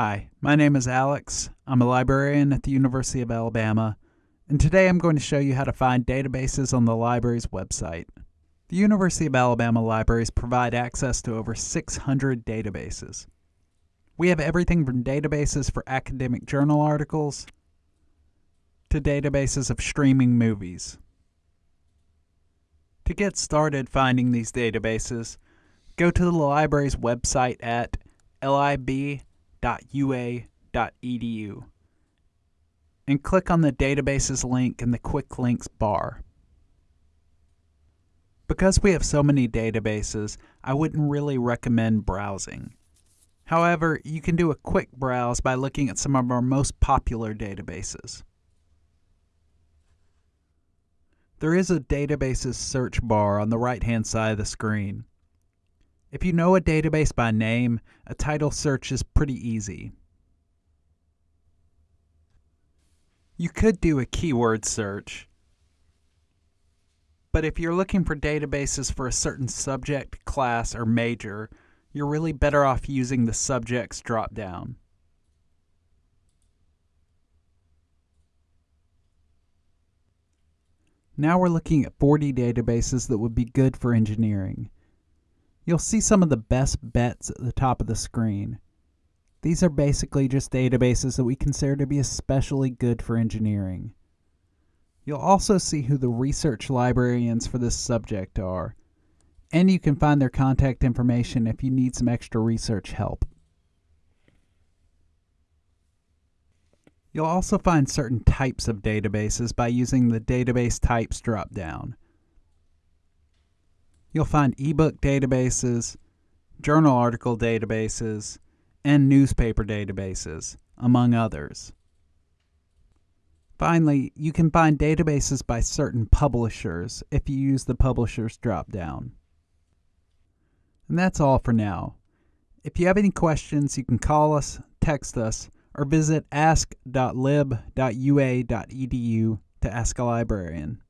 Hi, my name is Alex. I'm a librarian at the University of Alabama, and today I'm going to show you how to find databases on the library's website. The University of Alabama libraries provide access to over 600 databases. We have everything from databases for academic journal articles to databases of streaming movies. To get started finding these databases, go to the library's website at lib.ua.edu and click on the databases link in the quick links bar. Because we have so many databases, I wouldn't really recommend browsing. However, you can do a quick browse by looking at some of our most popular databases. There is a databases search bar on the right hand side of the screen. If you know a database by name, a title search is pretty easy. You could do a keyword search, but if you're looking for databases for a certain subject, class, or major, you're really better off using the subjects dropdown. Now we're looking at 40 databases that would be good for engineering. You'll see some of the best bets at the top of the screen. These are basically just databases that we consider to be especially good for engineering. You'll also see who the research librarians for this subject are, and you can find their contact information if you need some extra research help. You'll also find certain types of databases by using the Database Types dropdown. You'll find ebook databases, journal article databases, and newspaper databases, among others. Finally, you can find databases by certain publishers if you use the Publishers dropdown. And that's all for now. If you have any questions, you can call us, text us, or visit ask.lib.ua.edu to ask a librarian.